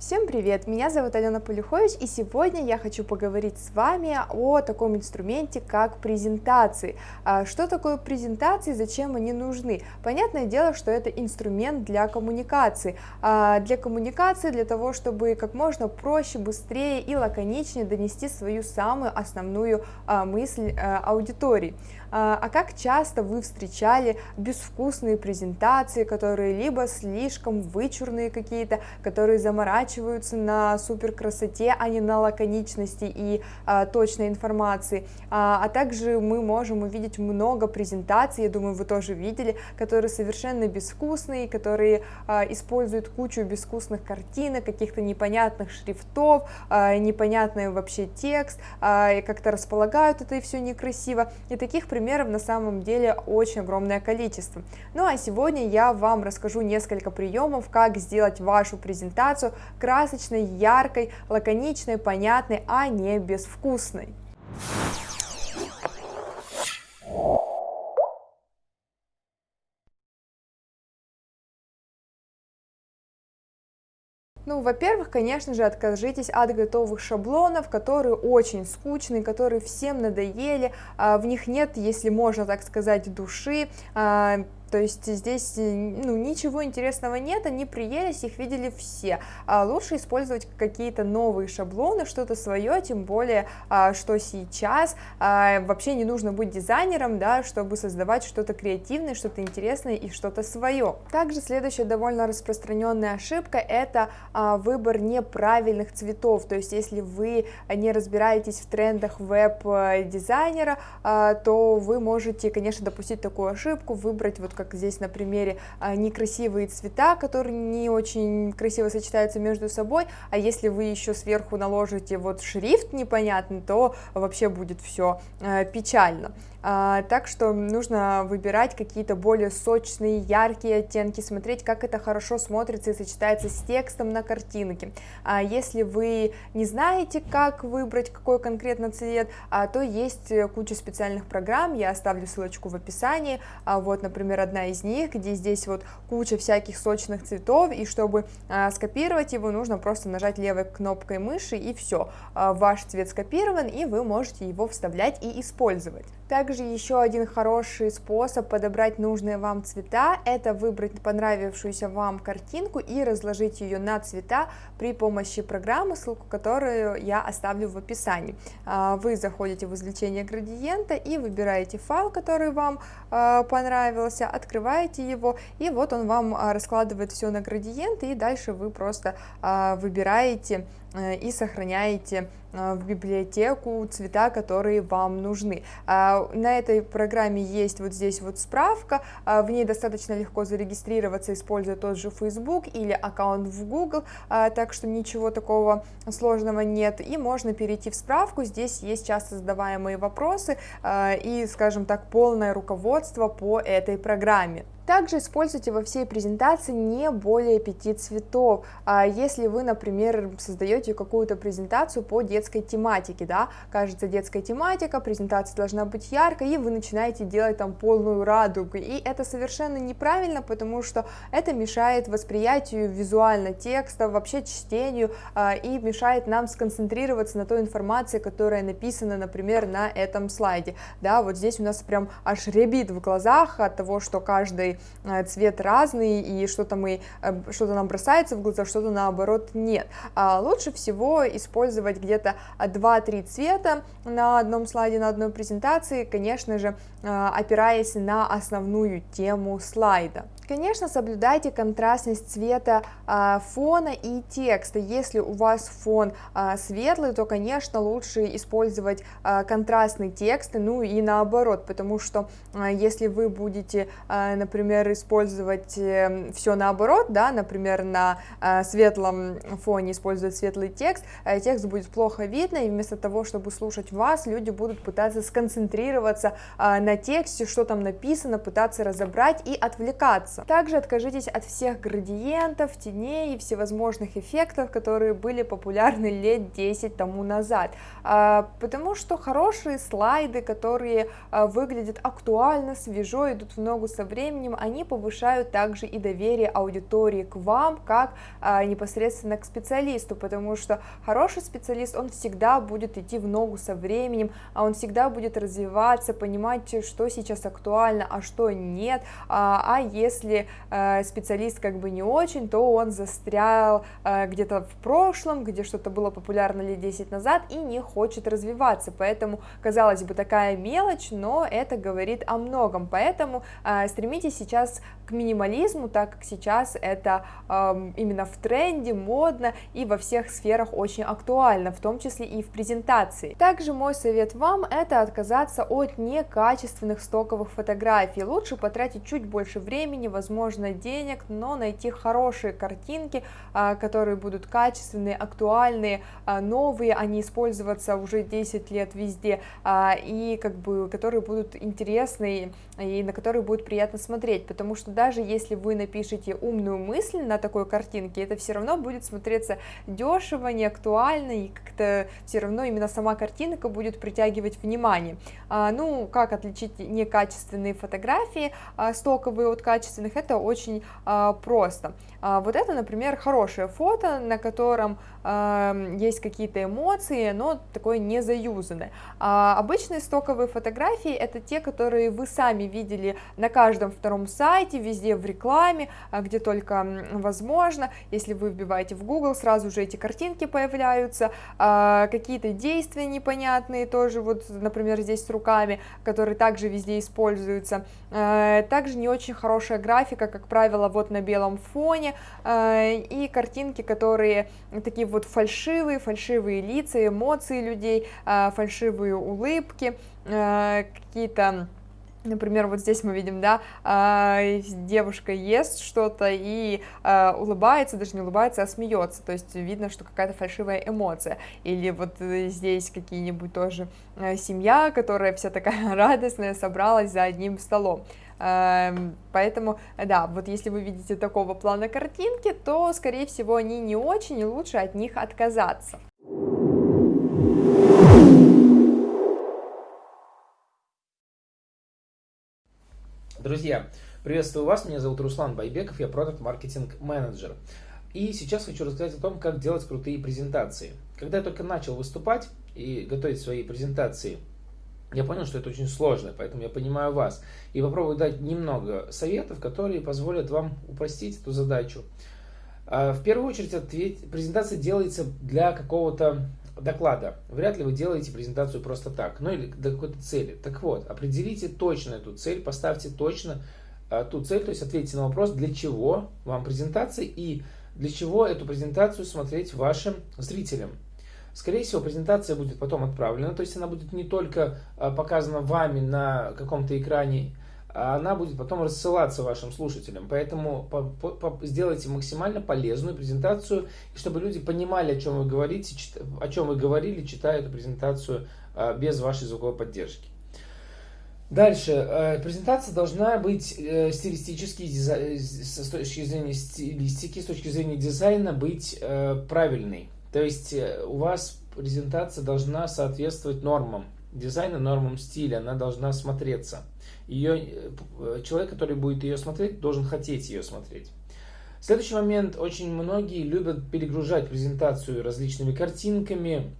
Всем привет! Меня зовут Алена Полюхович, и сегодня я хочу поговорить с вами о таком инструменте, как презентации. А, что такое презентации, зачем они нужны? Понятное дело, что это инструмент для коммуникации. А, для коммуникации, для того, чтобы как можно проще, быстрее и лаконичнее донести свою самую основную а, мысль аудитории. А как часто вы встречали безвкусные презентации, которые либо слишком вычурные какие-то, которые заморачиваются на супер красоте, а не на лаконичности и а, точной информации, а, а также мы можем увидеть много презентаций, я думаю, вы тоже видели, которые совершенно безвкусные, которые а, используют кучу безвкусных картинок, каких-то непонятных шрифтов, а, непонятный вообще текст, а, и как-то располагают это и все некрасиво, и таких примеров примеров на самом деле очень огромное количество. Ну а сегодня я вам расскажу несколько приемов, как сделать вашу презентацию красочной, яркой, лаконичной, понятной, а не безвкусной. Ну, во-первых, конечно же, откажитесь от готовых шаблонов, которые очень скучные, которые всем надоели, а, в них нет, если можно так сказать, души, а, то есть здесь ну, ничего интересного нет, они приелись, их видели все. А лучше использовать какие-то новые шаблоны, что-то свое, тем более, а, что сейчас а, вообще не нужно быть дизайнером, да, чтобы создавать что-то креативное, что-то интересное и что-то свое. Также следующая довольно распространенная ошибка – это а, выбор неправильных цветов, то есть если вы не разбираетесь в трендах веб-дизайнера, то вы можете, конечно, допустить такую ошибку, выбрать вот как здесь на примере, а, некрасивые цвета, которые не очень красиво сочетаются между собой, а если вы еще сверху наложите вот шрифт непонятный, то вообще будет все а, печально. А, так что нужно выбирать какие-то более сочные, яркие оттенки, смотреть, как это хорошо смотрится и сочетается с текстом на картинке. А если вы не знаете, как выбрать какой конкретно цвет, а, то есть куча специальных программ, я оставлю ссылочку в описании, а, вот, например, одна из них, где здесь вот куча всяких сочных цветов, и чтобы скопировать его, нужно просто нажать левой кнопкой мыши, и все, ваш цвет скопирован, и вы можете его вставлять и использовать. Также еще один хороший способ подобрать нужные вам цвета, это выбрать понравившуюся вам картинку и разложить ее на цвета при помощи программы, ссылку которую я оставлю в описании. А, вы заходите в извлечение градиента и выбираете файл, который вам а, понравился, открываете его, и вот он вам а, раскладывает все на градиенты, и дальше вы просто выбираете и сохраняете э, в библиотеку цвета, которые вам нужны. А, на этой программе есть вот здесь вот справка, а, в ней достаточно легко зарегистрироваться, используя тот же Facebook или аккаунт в Google, а, так что ничего такого сложного нет, и можно перейти в справку, здесь есть часто задаваемые вопросы и, скажем так, полное руководство по этой программе. Также используйте во всей презентации не более пяти цветов. А если вы, например, создаете какую-то презентацию по детской тематике, да, кажется детская тематика, презентация должна быть яркой, и вы начинаете делать там полную радугу, и это совершенно неправильно, потому что это мешает восприятию визуально текста, вообще чтению, а, и мешает нам сконцентрироваться на той информации, которая написана, например, на этом слайде, да, вот здесь у нас прям аж ребит в глазах от того, что каждый цвет разный, и что-то мы, э, что-то нам бросается в глаза, что-то наоборот нет. А лучше всего использовать где-то 2-3 цвета на одном слайде, на одной презентации, конечно же, э, опираясь на основную тему слайда. Конечно, соблюдайте контрастность цвета а, фона и текста. Если у вас фон а, светлый, то, конечно, лучше использовать а, контрастный текст, ну и наоборот, потому что если вы будете, например, использовать э, все наоборот, да, например, на светлом фоне использовать светлый текст, а, текст будет плохо видно, и вместо того, чтобы слушать вас, люди будут пытаться сконцентрироваться на тексте, что там написано, пытаться разобрать и отвлекаться. Развиваться. Также откажитесь от всех градиентов, теней и всевозможных эффектов, которые были популярны лет 10 тому назад, а, потому что хорошие слайды, которые а, выглядят актуально, свежо, идут в ногу со временем, они повышают также и доверие аудитории к вам, как а, непосредственно к специалисту, потому что хороший специалист, он всегда будет идти в ногу со временем, он всегда будет развиваться, понимать, что сейчас актуально, а что нет, а, а если а, специалист как бы не очень, то он застрял а, где-то в прошлом, где что-то было популярно лет 10 назад и не хочет развиваться, поэтому, казалось бы, такая мелочь, но это говорит о многом, поэтому а, стремитесь сейчас к минимализму, так как сейчас это э, именно в тренде, модно и во всех сферах очень актуально, в том числе и в презентации. Также мой совет вам это отказаться от некачественных стоковых фотографий, лучше потратить чуть больше времени, возможно денег, но найти хорошие картинки, э, которые будут качественные, актуальные, э, новые, а не использоваться уже 10 лет везде, и как бы которые будут интересны и на которые будет приятно смотреть, потому что даже если вы напишете умную мысль на такой картинке, это все равно будет смотреться дешево, не актуально, и как-то все равно именно сама картинка будет притягивать внимание. А, ну, как отличить некачественные фотографии а, стоковые от качественных, это очень а, просто. А, вот это, например, хорошее фото, на котором э, есть какие-то эмоции, но такое не заюзанное. А обычные стоковые фотографии это те, которые вы сами видели на каждом втором сайте, везде в рекламе, а, где только возможно. Если вы вбиваете в Google, сразу же эти картинки появляются, а, какие-то действия непонятные тоже, вот, например, здесь с руками, которые также везде используются. А, также не очень хорошая графика, как правило, вот на белом фоне, а, и картинки, которые такие вот фальшивые, фальшивые лица, эмоции людей, а, фальшивые улыбки, а, какие-то Например, вот здесь мы видим, да, девушка ест что-то и улыбается, даже не улыбается, а смеется, то есть видно, что какая-то фальшивая эмоция. Или вот здесь какие-нибудь тоже семья, которая вся такая радостная, собралась за одним столом. Эм, поэтому, да, вот если вы видите такого плана картинки, то, скорее всего, они не очень, и лучше от них отказаться. Друзья, приветствую вас, меня зовут Руслан Байбеков, я продукт-маркетинг менеджер. И сейчас хочу рассказать о том, как делать крутые презентации. Когда я только начал выступать и готовить свои презентации – я понял, что это очень сложно, поэтому я понимаю вас. И попробую дать немного советов, которые позволят вам упростить эту задачу. А, в первую очередь, ответь, презентация делается для какого-то доклада. Вряд ли вы делаете презентацию просто так, ну или для какой-то цели. Так вот, определите точно эту цель, поставьте точно а, ту цель, то есть ответьте на вопрос, для чего вам презентация и для чего эту презентацию смотреть вашим зрителям. Скорее всего, презентация будет потом отправлена, то есть она будет не только а, показана вами на каком-то экране, а она будет потом рассылаться вашим слушателям. Поэтому по, по, по, сделайте максимально полезную презентацию, чтобы люди понимали, о чем вы говорите, о чем вы говорили, читая эту презентацию а, без вашей звуковой поддержки. Дальше. Э, презентация должна быть э, стилистически, с точки зрения стилистики, с точки зрения дизайна, быть э, правильной. То есть э, у вас презентация должна соответствовать нормам дизайна, нормам стиля, она должна смотреться. Ее, э, человек, который будет ее смотреть, должен хотеть ее смотреть. Следующий момент. Очень многие любят перегружать презентацию различными картинками,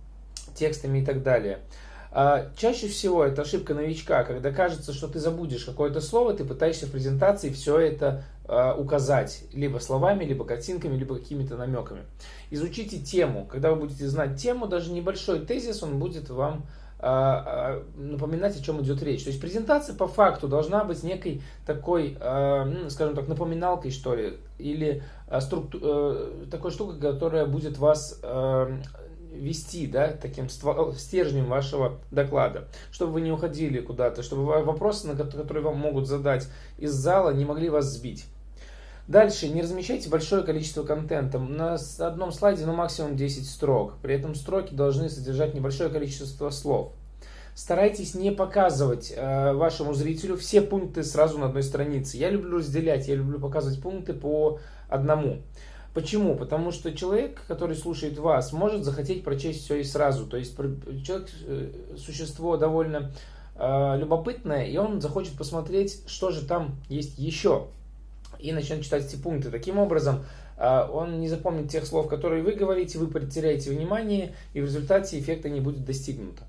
текстами и так далее. А чаще всего это ошибка новичка, когда кажется, что ты забудешь какое-то слово, ты пытаешься в презентации все это а, указать либо словами, либо картинками, либо какими-то намеками. Изучите тему. Когда вы будете знать тему, даже небольшой тезис, он будет вам а, напоминать, о чем идет речь. То есть презентация по факту должна быть некой такой, скажем так, напоминалкой, что ли, или структу... Э, такой штукой, которая будет вас вести, да, таким стержнем вашего доклада, чтобы вы не уходили куда-то, чтобы вопросы, на которые вам могут задать из зала, не могли вас сбить. Дальше, не размещайте большое количество контента. На одном слайде, ну, максимум 10 строк. При этом строки должны содержать небольшое количество слов. старайтесь не показывать э, вашему зрителю все пункты сразу на одной странице. Я люблю разделять, я люблю показывать пункты по одному. Почему? Потому что человек, который слушает вас, может захотеть прочесть все и сразу. То есть человек, э, существо довольно э, любопытное, и он захочет посмотреть, что же там есть еще. И начнет читать эти пункты. Таким образом, э, он не запомнит тех слов, которые вы говорите, вы потеряете внимание, и в результате эффекта не будет достигнуто.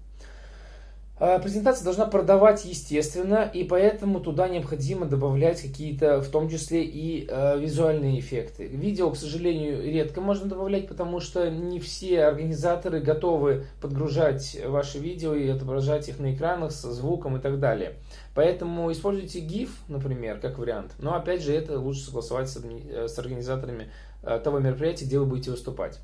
А, презентация должна продавать естественно, и поэтому туда необходимо добавлять какие-то, в том числе и э, визуальные эффекты. Видео, к сожалению, редко можно добавлять, потому что не все организаторы готовы подгружать ваши видео и отображать их на экранах со звуком и так далее. Поэтому используйте GIF, например, как вариант. Но опять же, это лучше согласовать с, с организаторами э, того мероприятия, где вы будете выступать.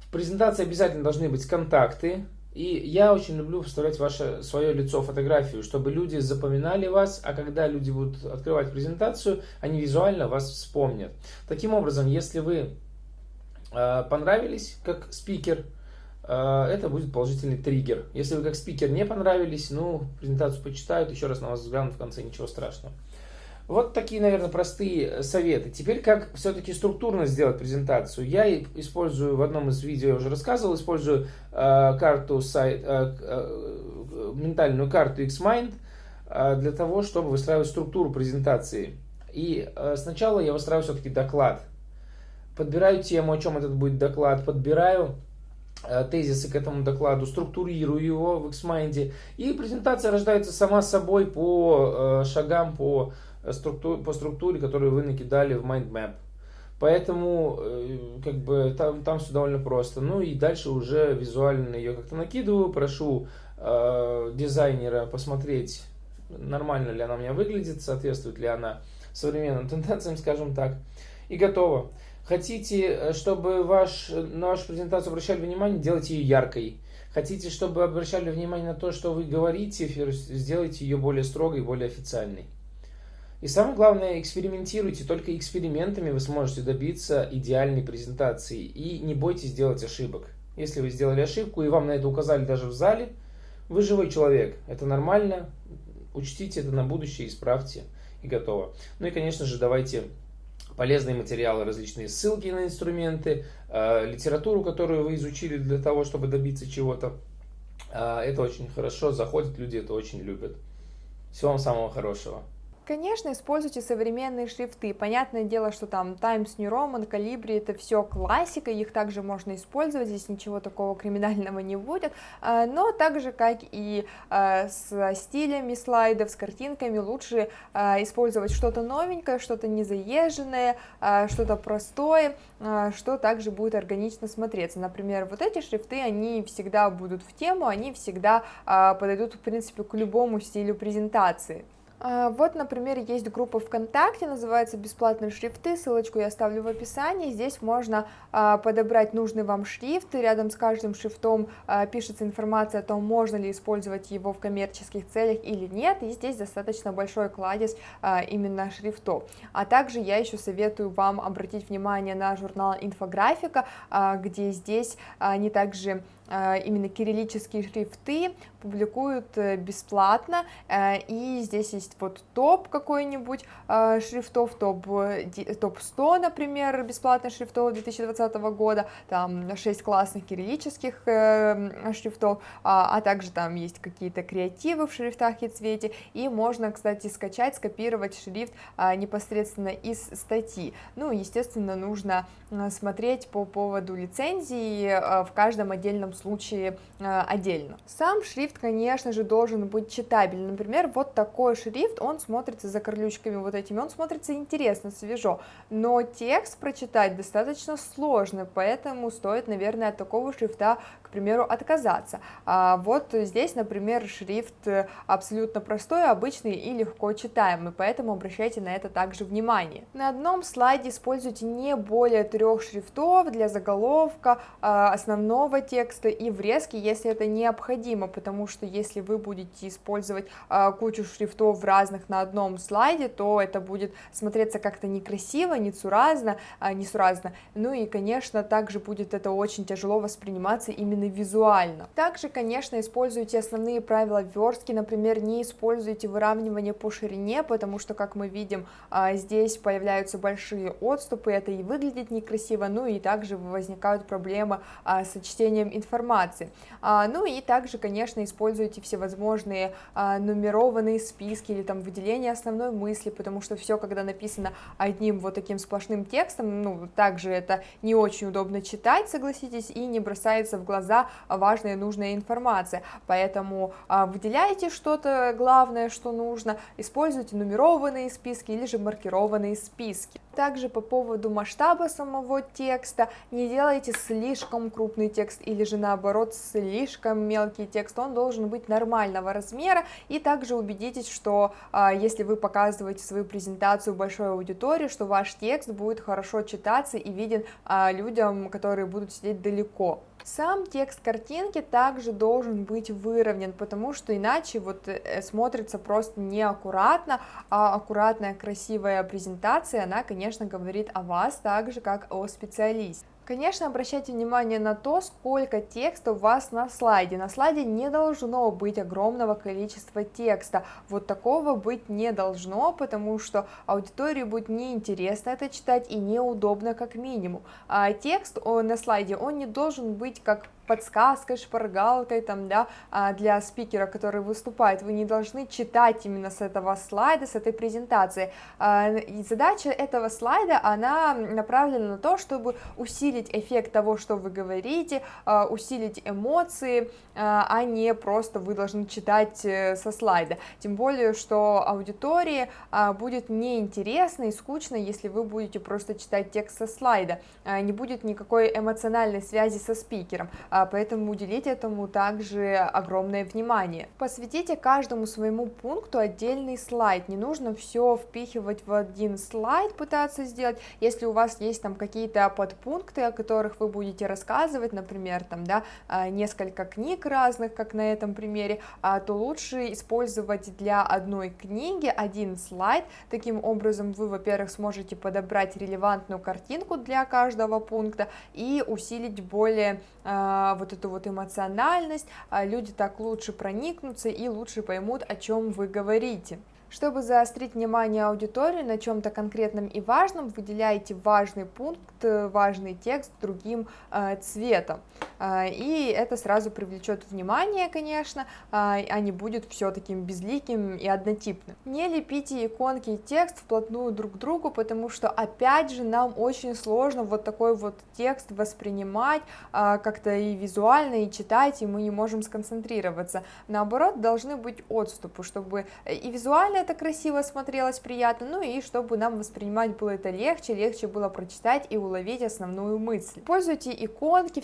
В презентации обязательно должны быть контакты, и я очень люблю вставлять ваше свое лицо, фотографию, чтобы люди запоминали вас, а когда люди будут открывать презентацию, они визуально вас вспомнят. Таким образом, если вы э, понравились как спикер, э, это будет положительный триггер. Если вы как спикер не понравились, ну, презентацию почитают, еще раз на вас взглянут в конце, ничего страшного. Вот такие, наверное, простые советы. Теперь, как все-таки структурно сделать презентацию. Я использую, в одном из видео я уже рассказывал, использую э, карту, сайт, э, э, ментальную карту Xmind э, для того, чтобы выстраивать структуру презентации. И э, сначала я выстраиваю все-таки доклад. Подбираю тему, о чем этот будет доклад, подбираю э, тезисы к этому докладу, структурирую его в Xmind. И презентация рождается сама собой по э, шагам, по структур, по структуре, которую вы накидали в MindMap. Поэтому э, как бы там, там все довольно просто. Ну и дальше уже визуально ее как-то накидываю. Прошу э, дизайнера посмотреть, нормально ли она у меня выглядит, соответствует ли она современным тенденциям, скажем так. И готово. Хотите, э, чтобы ваш, на вашу презентацию обращали внимание, делайте ее яркой. Хотите, чтобы обращали внимание на то, что вы говорите, сделайте ее более строгой, более официальной. И самое главное, экспериментируйте. Только экспериментами вы сможете добиться идеальной презентации. И не бойтесь делать ошибок. Если вы сделали ошибку и вам на это указали даже в зале, вы живой человек. Это нормально. Учтите это на будущее, исправьте и готово. Ну и, конечно же, давайте полезные материалы, различные ссылки на инструменты, э, литературу, которую вы изучили для того, чтобы добиться чего-то. Э, это очень хорошо заходит, люди это очень любят. Всего вам самого хорошего. Конечно, используйте современные шрифты. Понятное дело, что там Times New Roman, Calibri, это все классика, их также можно использовать, здесь ничего такого криминального не будет, а, но так же, как и а, с стилями слайдов, с картинками, лучше а, использовать что-то новенькое, что-то незаезженное, что-то простое, что также будет органично смотреться. Например, вот эти шрифты, они всегда будут в тему, они всегда подойдут, в принципе, к любому стилю презентации. А, вот, например, есть группа ВКонтакте, называется «Бесплатные шрифты», ссылочку я оставлю в описании, здесь можно а, подобрать нужный вам шрифт, рядом с каждым шрифтом а, пишется информация о том, можно ли использовать его в коммерческих целях или нет, и здесь достаточно большой кладезь именно шрифтов. А также я еще советую вам обратить внимание на журнал «Инфографика», где здесь они также именно кириллические шрифты публикуют э, бесплатно, э, и здесь есть вот топ какой-нибудь э, шрифтов, топ, топ 100, например, бесплатных шрифтов 2020 года, там 6 классных кириллических шрифтов, а, а также там есть какие-то креативы в шрифтах и цвете, и можно, кстати, скачать, скопировать шрифт непосредственно из статьи. Ну, естественно, нужно смотреть по поводу лицензии в каждом отдельном случае отдельно. Сам шрифт конечно же, должен быть читабельным. Например, вот такой шрифт, он смотрится за корлючками вот этими, он смотрится интересно, свежо, но текст прочитать достаточно сложно, поэтому стоит, наверное, от такого шрифта, к примеру, отказаться. А вот здесь, например, шрифт абсолютно простой, обычный и легко читаемый, поэтому обращайте на это также внимание. На одном слайде используйте не более трех шрифтов для заголовка, а, основного текста просто и врезки, если это необходимо, потому что если вы будете использовать а, кучу шрифтов разных на одном слайде, то это будет смотреться как-то некрасиво, нецуразно, а, несуразно, ну и, конечно, также будет это очень тяжело восприниматься именно визуально. Также, конечно, используйте основные правила верстки, например, не используйте выравнивание по ширине, потому что, как мы видим, а, здесь появляются большие отступы, это и выглядит некрасиво, ну и также возникают проблемы а, с чтением информации. А, ну и также, конечно, используйте всевозможные нумерованные списки или там выделение основной мысли, потому что все, когда написано одним вот таким сплошным текстом, ну, также это не очень удобно читать, согласитесь, и не бросается в глаза важная и нужная информация, поэтому выделяйте что-то главное, что нужно, используйте нумерованные списки или же маркированные списки. Также по поводу масштаба самого текста, не делайте слишком крупный текст или же наоборот слишком мелкий текст, он должен быть нормального размера, и также убедитесь, что а, если вы показываете свою презентацию большой аудитории, что ваш текст будет хорошо читаться и виден а, людям, которые будут сидеть далеко. Сам текст картинки также должен быть выровнен, потому что иначе вот э, смотрится просто неаккуратно, а аккуратная красивая презентация, она, конечно, говорит о вас так же, как о специалисте. Конечно, обращайте внимание на то, сколько текста у вас на слайде. На слайде не должно быть огромного количества текста. Вот такого быть не должно, потому что аудитории будет неинтересно это читать и неудобно как минимум. А текст на слайде, он не должен быть как подсказкой, шпаргалкой там, да, а, для спикера, который выступает. Вы не должны читать именно с этого слайда, с этой презентации. А, и задача этого слайда, она направлена на то, чтобы усилить эффект того, что вы говорите, а, усилить эмоции, а не просто вы должны читать э, со слайда. Тем более, что аудитории будет неинтересно и скучно, если вы будете просто читать текст со слайда. Не будет никакой эмоциональной связи со спикером. А, поэтому уделите этому также огромное внимание. Посвятите каждому своему пункту отдельный слайд, не нужно все впихивать в один слайд, пытаться сделать, если у вас есть там какие-то подпункты, о которых вы будете рассказывать, например, там, да, а, несколько книг разных, как на этом примере, а, то лучше использовать для одной книги один слайд, таким образом вы, во-первых, сможете подобрать релевантную картинку для каждого пункта и усилить более вот эту вот эмоциональность, а, люди так лучше проникнутся и лучше поймут, о чем вы говорите. Чтобы заострить внимание аудитории на чем-то конкретном и важном, выделяйте важный пункт, важный текст другим э, цветом. Э, и это сразу привлечет внимание, конечно, э, а не будет все таким безликим и однотипным. Не лепите иконки и текст вплотную друг к другу, потому что, опять же, нам очень сложно вот такой вот текст воспринимать э, как-то и визуально, и читать, и мы не можем сконцентрироваться. Наоборот, должны быть отступы, чтобы и визуально это красиво смотрелось, приятно, ну и чтобы нам воспринимать было это легче, легче было прочитать и уловить основную мысль. Используйте иконки,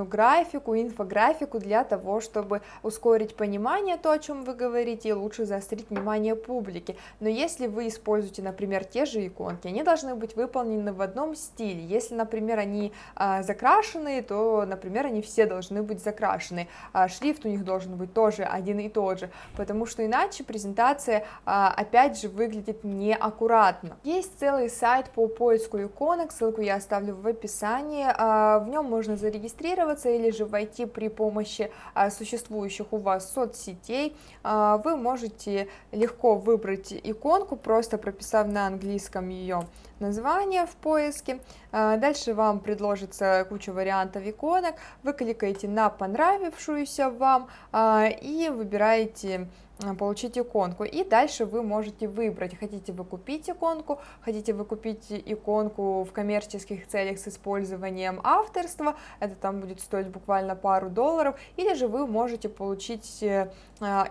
всевозможную графику, инфографику для того, чтобы ускорить понимание то, о чем вы говорите, и лучше заострить внимание публики. Но если вы используете, например, те же иконки, они должны быть выполнены в одном стиле. Если, например, они а, закрашены, то, например, они все должны быть закрашены. А, шрифт у них должен быть тоже один и тот же, потому что иначе презентация а, опять же выглядит неаккуратно. Есть целый сайт по поиску иконок, ссылку я оставлю в описании, а, в нем можно зарегистрироваться или же войти при помощи а, существующих у вас соцсетей. Вы можете легко выбрать иконку, просто прописав на английском ее название в поиске. Дальше вам предложится куча вариантов иконок. Вы кликаете на понравившуюся вам и выбираете получить иконку. И дальше вы можете выбрать, хотите вы купить иконку, хотите вы купить иконку в коммерческих целях с использованием авторства, это там будет стоить буквально пару долларов, или же вы можете получить э,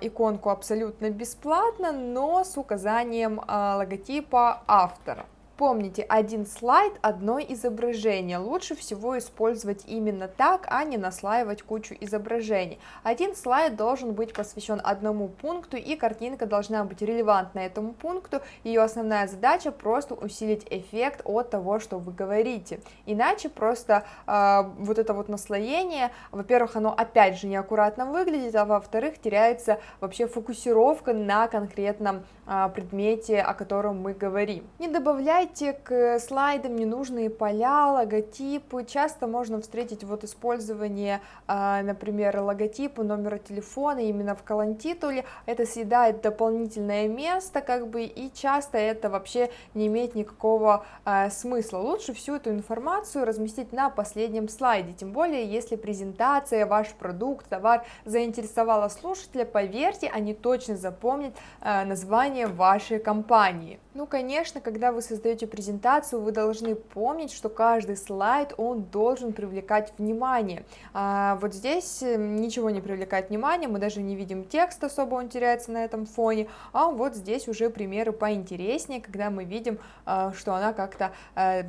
иконку абсолютно бесплатно, но с указанием э, логотипа автора. Помните, один слайд, одно изображение. Лучше всего использовать именно так, а не наслаивать кучу изображений. Один слайд должен быть посвящен одному пункту, и картинка должна быть релевантна этому пункту. Ее основная задача просто усилить эффект от того, что вы говорите. Иначе просто э, вот это вот наслоение, во-первых, оно опять же неаккуратно выглядит, а во-вторых, теряется вообще фокусировка на конкретном э, предмете, о котором мы говорим. Не добавляйте добавляйте к слайдам ненужные поля, логотипы. Часто можно встретить вот использование, а, например, логотипа, номера телефона именно в колонтитуле. Это съедает дополнительное место, как бы, и часто это вообще не имеет никакого а, смысла. Лучше всю эту информацию разместить на последнем слайде, тем более, если презентация, ваш продукт, товар заинтересовала слушателя, поверьте, они точно запомнят а, название вашей компании. Ну, конечно, когда вы создаете презентацию, вы должны помнить, что каждый слайд, он должен привлекать внимание. А вот здесь э, ничего не привлекает внимание, мы даже не видим текст особо, он теряется на этом фоне, а вот здесь уже примеры поинтереснее, когда мы видим, а, что она как-то э,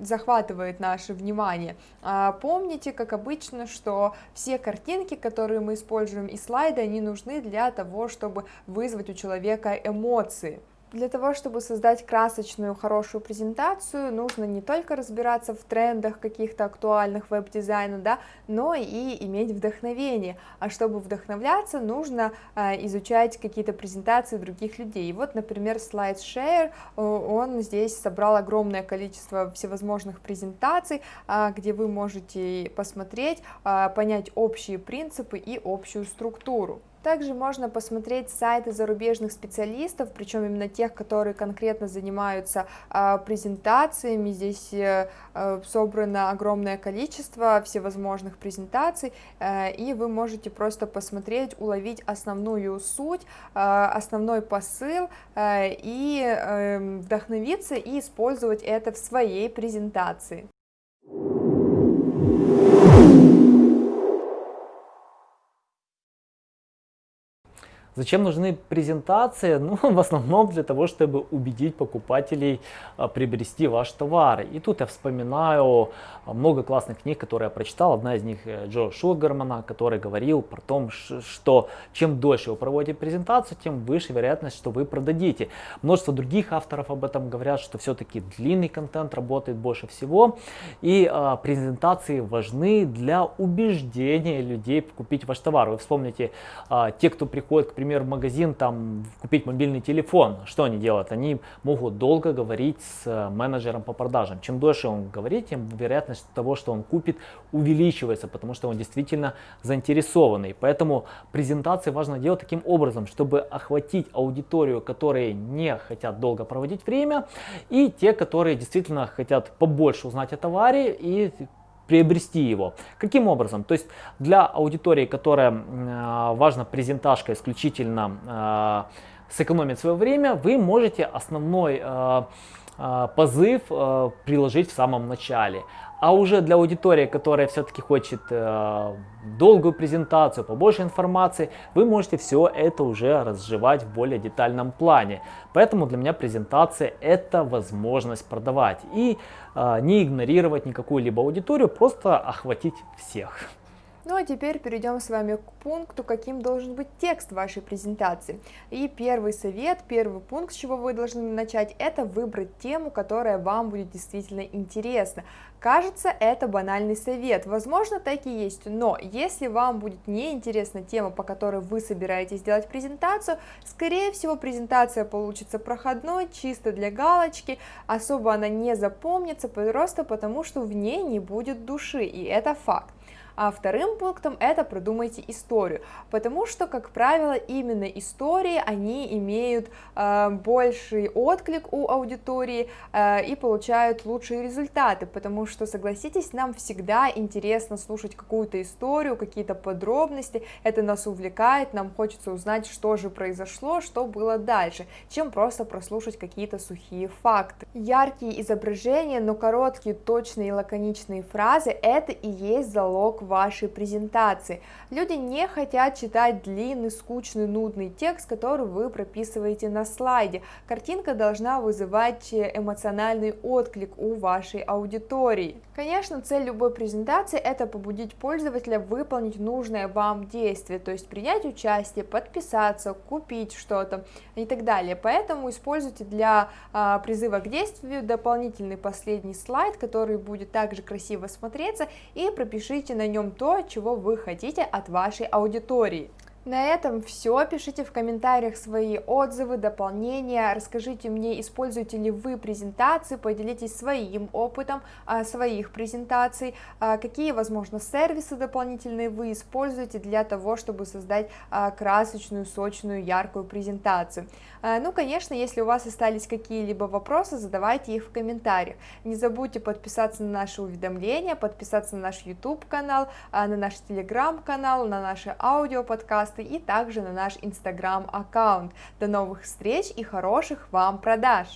захватывает наше внимание. А помните, как обычно, что все картинки, которые мы используем и слайды, они нужны для того, чтобы вызвать у человека эмоции. Для того, чтобы создать красочную, хорошую презентацию, нужно не только разбираться в трендах каких-то актуальных веб-дизайна, да, но и иметь вдохновение. А чтобы вдохновляться, нужно э, изучать какие-то презентации других людей. И вот, например, SlideShare, он здесь собрал огромное количество всевозможных презентаций, э, где вы можете посмотреть, э, понять общие принципы и общую структуру. Также можно посмотреть сайты зарубежных специалистов, причем именно тех, которые конкретно занимаются э, презентациями. Здесь э, э, собрано огромное количество всевозможных презентаций, э, и вы можете просто посмотреть, уловить основную суть, основной посыл и э, вдохновиться и использовать это в своей презентации. Зачем нужны презентации? Ну, в основном для того, чтобы убедить покупателей а, приобрести ваш товар. И тут я вспоминаю а, много классных книг, которые я прочитал. Одна из них э, Джо Шугармана, который говорил про то, что чем дольше вы проводите презентацию, тем выше вероятность, что вы продадите. Множество других авторов об этом говорят, что все-таки длинный контент работает больше всего. И а, презентации важны для убеждения людей купить ваш товар. Вы вспомните, а, те, кто приходит, к примеру, например, магазин там купить мобильный телефон, что они делают? Они могут долго говорить с э, менеджером по продажам. Чем дольше он говорит, тем вероятность того, что он купит, увеличивается, потому что он действительно заинтересованный. Поэтому презентации важно делать таким образом, чтобы охватить аудиторию, которые не хотят долго проводить время, и те, которые действительно хотят побольше узнать о товаре и приобрести его. Каким образом? То есть для аудитории, которая э, важна презентажка исключительно э, сэкономить свое время, вы можете основной э, позыв э, приложить в самом начале. А уже для аудитории, которая все-таки хочет э, долгую презентацию, побольше информации, вы можете все это уже разжевать в более детальном плане. Поэтому для меня презентация это возможность продавать и э, не игнорировать никакую либо аудиторию, просто охватить всех. Ну а теперь перейдем с вами к пункту, каким должен быть текст вашей презентации. И первый совет, первый пункт, с чего вы должны начать, это выбрать тему, которая вам будет действительно интересна. Кажется, это банальный совет, возможно, так и есть, но если вам будет неинтересна тема, по которой вы собираетесь делать презентацию, скорее всего презентация получится проходной, чисто для галочки, особо она не запомнится, просто потому что в ней не будет души, и это факт. А вторым пунктом это продумайте историю, потому что, как правило, именно истории, они имеют э, больший отклик у аудитории э, и получают лучшие результаты, потому что, согласитесь, нам всегда интересно слушать какую-то историю, какие-то подробности, это нас увлекает, нам хочется узнать, что же произошло, что было дальше, чем просто прослушать какие-то сухие факты. Яркие изображения, но короткие, точные и лаконичные фразы – это и есть залог вашей презентации. Люди не хотят читать длинный, скучный, нудный текст, который вы прописываете на слайде. Картинка должна вызывать эмоциональный отклик у вашей аудитории. Конечно, цель любой презентации это побудить пользователя выполнить нужное вам действие, то есть принять участие, подписаться, купить что-то и так далее. Поэтому используйте для а, призыва к действию дополнительный последний слайд, который будет также красиво смотреться, и пропишите на нем то, чего вы хотите от вашей аудитории. На этом все. Пишите в комментариях свои отзывы, дополнения. Расскажите мне, используете ли вы презентации, поделитесь своим опытом а, своих презентаций, а, какие, возможно, сервисы дополнительные вы используете для того, чтобы создать а, красочную, сочную, яркую презентацию. Ну, конечно, если у вас остались какие-либо вопросы, задавайте их в комментариях. Не забудьте подписаться на наши уведомления, подписаться на наш YouTube канал, а, на наш Telegram канал, на наши аудиоподкасты подкасты и также на наш инстаграм аккаунт. До новых встреч и хороших вам продаж!